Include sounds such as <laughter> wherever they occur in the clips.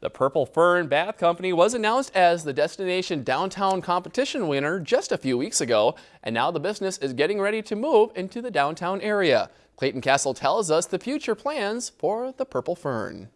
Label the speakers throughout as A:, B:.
A: The Purple Fern Bath Company was announced as the Destination Downtown Competition winner just a few weeks ago, and now the business is getting ready to move into the downtown area. Clayton Castle tells us the future plans for the Purple Fern.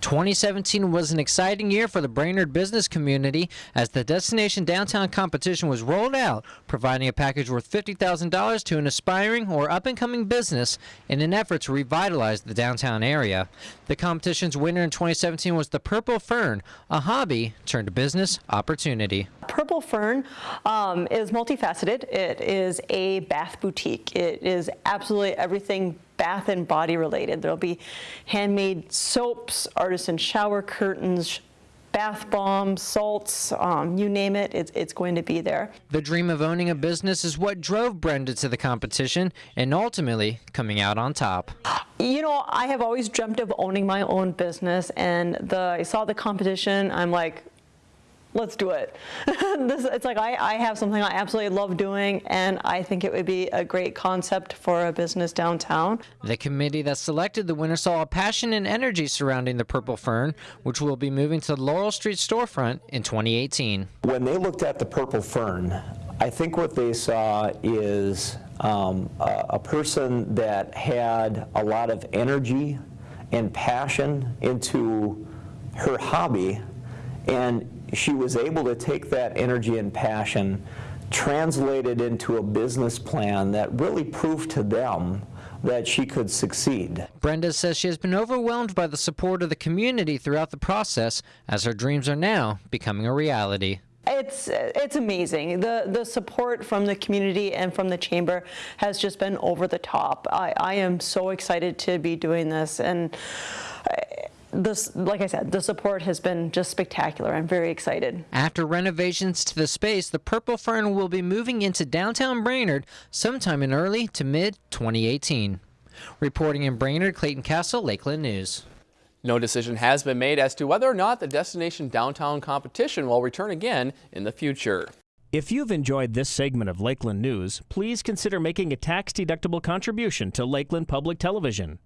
B: 2017 was an exciting year for the Brainerd business community as the Destination Downtown competition was rolled out, providing a package worth $50,000 to an aspiring or up-and-coming business in an effort to revitalize the downtown area. The competition's winner in 2017 was the Purple Fern, a hobby turned business opportunity.
C: Purple Fern um, is multifaceted. It is a bath boutique. It is absolutely everything bath and body related. There'll be handmade soaps, artisan shower curtains, bath bombs, salts, um, you name it, it's, it's going to be there.
B: The dream of owning a business is what drove Brenda to the competition and ultimately coming out on top.
C: You know, I have always dreamt of owning my own business and the, I saw the competition, I'm like, let's do it. <laughs> this, it's like I, I have something I absolutely love doing and I think it would be a great concept for a business downtown.
B: The committee that selected the winner saw a passion and energy surrounding the Purple Fern, which will be moving to the Laurel Street storefront in 2018.
D: When they looked at the Purple Fern, I think what they saw is um, a, a person that had a lot of energy and passion into her hobby and she was able to take that energy and passion, translate it into a business plan that really proved to them that she could succeed.
B: Brenda says she has been overwhelmed by the support of the community throughout the process as her dreams are now becoming a reality.
C: It's it's amazing. The the support from the community and from the chamber has just been over the top. I, I am so excited to be doing this and this, like I said, the support has been just spectacular. I'm very excited.
B: After renovations to the space, the Purple Fern will be moving into downtown Brainerd sometime in early to mid 2018. Reporting in Brainerd, Clayton Castle, Lakeland News.
A: No decision has been made as to whether or not the Destination Downtown competition will return again in the future.
E: If you've enjoyed this segment of Lakeland News, please consider making a tax-deductible contribution to Lakeland Public Television.